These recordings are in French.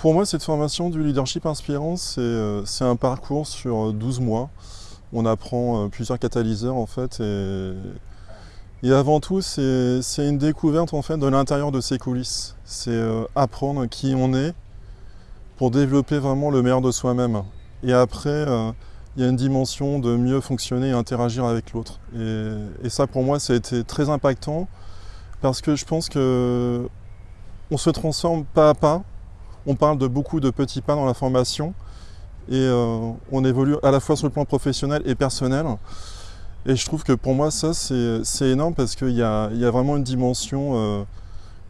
Pour moi, cette formation du leadership inspirant, c'est euh, un parcours sur 12 mois. On apprend euh, plusieurs catalyseurs en fait. Et, avant tout, c'est une découverte en fait de l'intérieur de ces coulisses. C'est euh, apprendre qui on est pour développer vraiment le meilleur de soi-même. Et après, il y a une dimension de mieux fonctionner et interagir avec l'autre. Et, ça, pour moi, ça a été très impactant parce que je pense que on se transforme pas à pas on parle de beaucoup de petits pas dans la formation et euh, on évolue à la fois sur le plan professionnel et personnel. Et je trouve que pour moi, ça, c'est énorme parce qu'il y, a vraiment une dimension euh,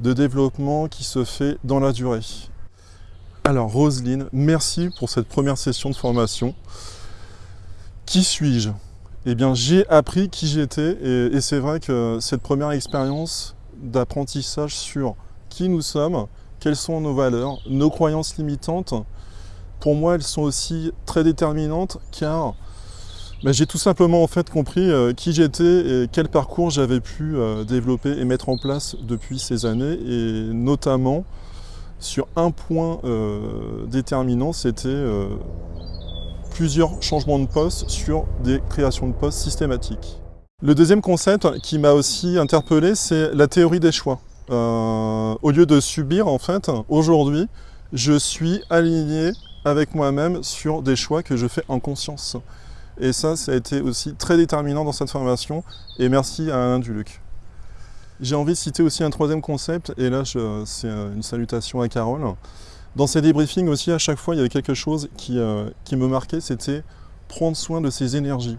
de développement qui se fait dans la durée. Alors, Roselyne, merci pour cette première session de formation. Qui suis-je? Eh bien, j'ai appris qui j'étais et c'est vrai que cette première expérience d'apprentissage sur qui nous sommes, quelles sont nos valeurs, nos croyances limitantes? Pour moi, elles sont aussi très déterminantes car ben, j'ai tout simplement en fait compris euh, qui j'étais et quel parcours j'avais pu euh, développer et mettre en place depuis ces années et notamment sur un point euh, déterminant, c'était plusieurs changements de poste sur des créations de postes systématiques. Le deuxième concept qui m'a aussi interpellé, c'est la théorie des choix. Euh, au lieu de subir, en fait, aujourd'hui, je suis aligné avec moi-même sur des choix que je fais en conscience. Et ça, ça a été aussi très déterminant dans cette formation. Et merci à Alain Duluc. J'ai envie de citer aussi un troisième concept, et là, c'est une salutation à Carole. Dans ces débriefings aussi, à chaque fois, il y avait quelque chose qui, euh, qui me marquait, c'était prendre soin de ses énergies.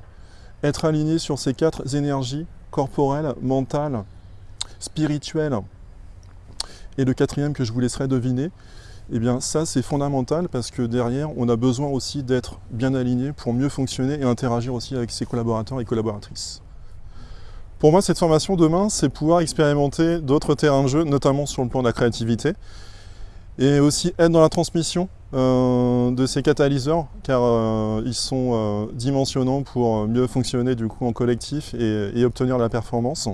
Être aligné sur ces quatre énergies, corporelles, mentales, spirituelles, et le quatrième que je vous laisserai deviner, eh bien ça c'est fondamental parce que derrière on a besoin aussi d'être bien aligné pour mieux fonctionner et interagir aussi avec ses collaborateurs et collaboratrices. Pour moi cette formation demain c'est pouvoir expérimenter d'autres terrains de jeu, notamment sur le plan de la créativité et aussi être dans la transmission euh, de ces catalyseurs car euh, ils sont euh, dimensionnants pour mieux fonctionner du coup en collectif et obtenir la performance.